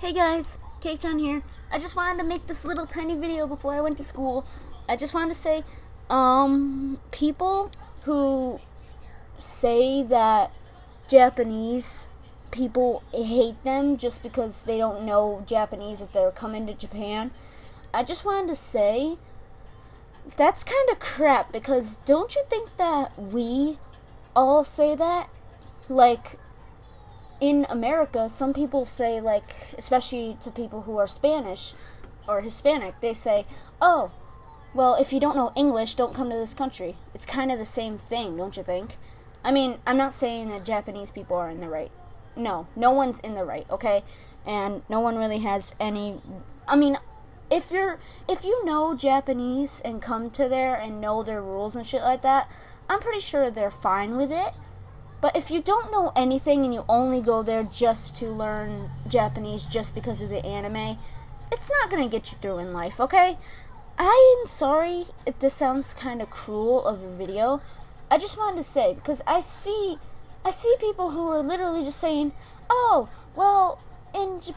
Hey guys, Cake here. I just wanted to make this little tiny video before I went to school. I just wanted to say, um, people who say that Japanese people hate them just because they don't know Japanese if they're coming to Japan. I just wanted to say that's kind of crap because don't you think that we all say that? Like, in America, some people say, like, especially to people who are Spanish or Hispanic, they say, oh, well, if you don't know English, don't come to this country. It's kind of the same thing, don't you think? I mean, I'm not saying that Japanese people are in the right. No, no one's in the right, okay? And no one really has any. I mean, if you're if you know Japanese and come to there and know their rules and shit like that, I'm pretty sure they're fine with it. But if you don't know anything and you only go there just to learn Japanese just because of the anime, it's not going to get you through in life, okay? I am sorry if this sounds kind of cruel of a video. I just wanted to say because I see I see people who are literally just saying, "Oh, well, in J-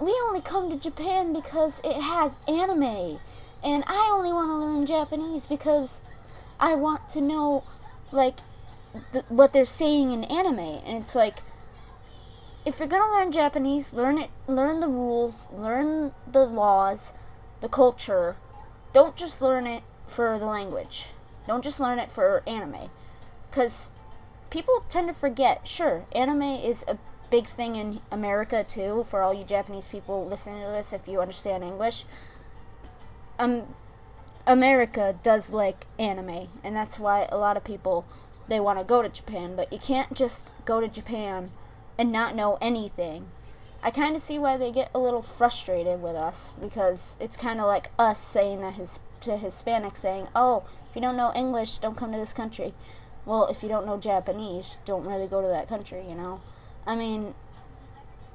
we only come to Japan because it has anime, and I only want to learn Japanese because I want to know like what they're saying in anime, and it's like if you're gonna learn Japanese, learn it, learn the rules, learn the laws, the culture. Don't just learn it for the language. Don't just learn it for anime, because people tend to forget. Sure, anime is a big thing in America too. For all you Japanese people listening to this, if you understand English, um, America does like anime, and that's why a lot of people they want to go to Japan, but you can't just go to Japan and not know anything. I kind of see why they get a little frustrated with us because it's kind of like us saying that his to Hispanics saying, "Oh, if you don't know English, don't come to this country." Well, if you don't know Japanese, don't really go to that country, you know. I mean,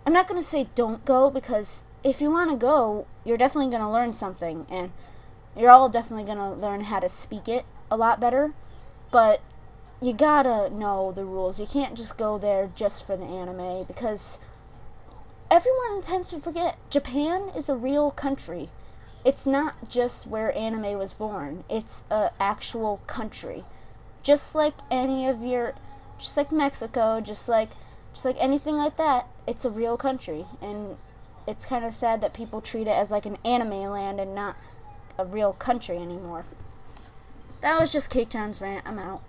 I'm not going to say don't go because if you want to go, you're definitely going to learn something and you're all definitely going to learn how to speak it a lot better. But you gotta know the rules. You can't just go there just for the anime because everyone tends to forget Japan is a real country. It's not just where anime was born. It's a actual country. Just like any of your just like Mexico, just like just like anything like that, it's a real country and it's kind of sad that people treat it as like an anime land and not a real country anymore. That was just Cake Town's rant. I'm out.